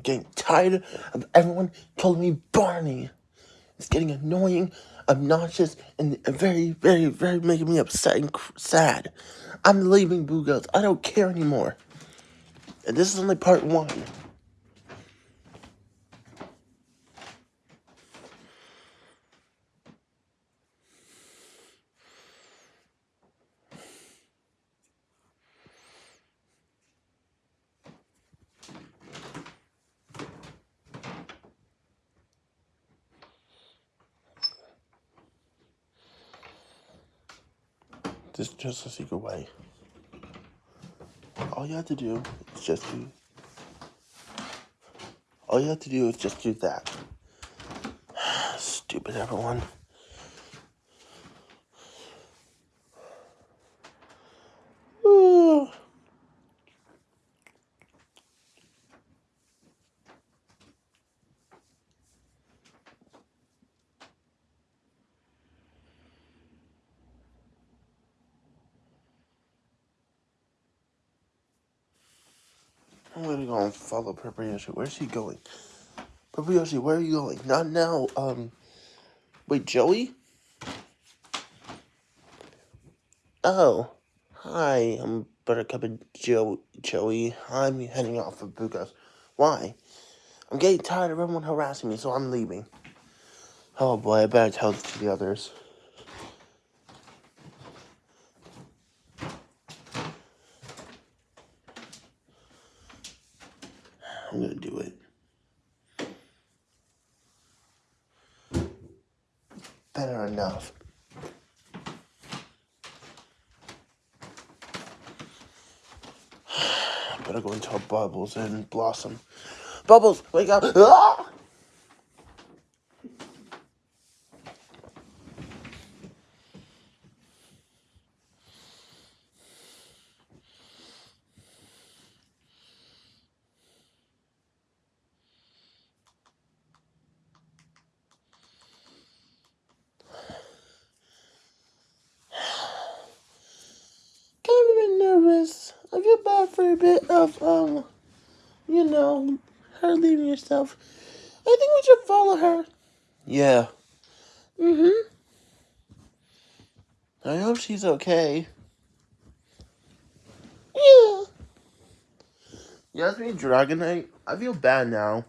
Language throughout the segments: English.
I'm getting tired of everyone calling me Barney. It's getting annoying, obnoxious, and very, very, very making me upset and sad. I'm leaving Boo Girls. I don't care anymore. And this is only part one. This is just a secret way. All you have to do is just do. All you have to do is just do that. Stupid everyone. I'm gonna go and follow Purple Yoshi. Where's he going? Purple Yoshi, where are you going? Not now. Um, wait, Joey? Oh, hi. I'm Buttercup and jo Joey. I'm heading off of Bukas. Why? I'm getting tired of everyone harassing me, so I'm leaving. Oh boy, I better tell the others. I'm gonna do it. Better enough. Better go tell Bubbles and Blossom. Bubbles, wake up! Ah! nervous. I feel bad for a bit of, um, you know, her leaving herself. I think we should follow her. Yeah. Mm-hmm. I hope she's okay. Yeah. Yes, me, Dragonite. I feel bad now.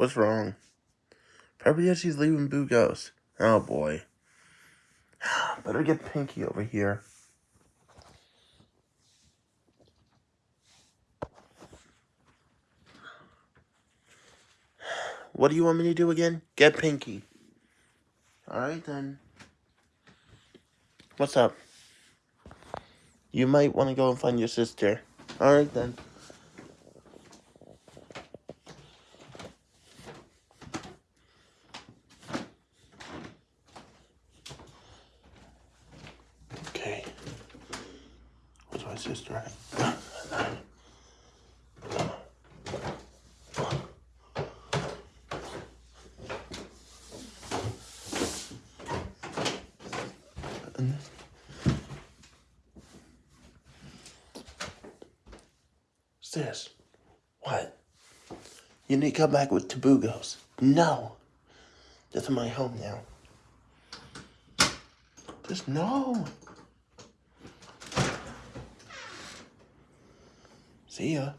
What's wrong? Probably she's leaving Boo Ghost. Oh boy. Better get Pinky over here. What do you want me to do again? Get Pinky. Alright then. What's up? You might want to go and find your sister. Alright then. Sister at? Sis, what? You need to come back with Tabugos. No. This is my home now. Just no. See ya.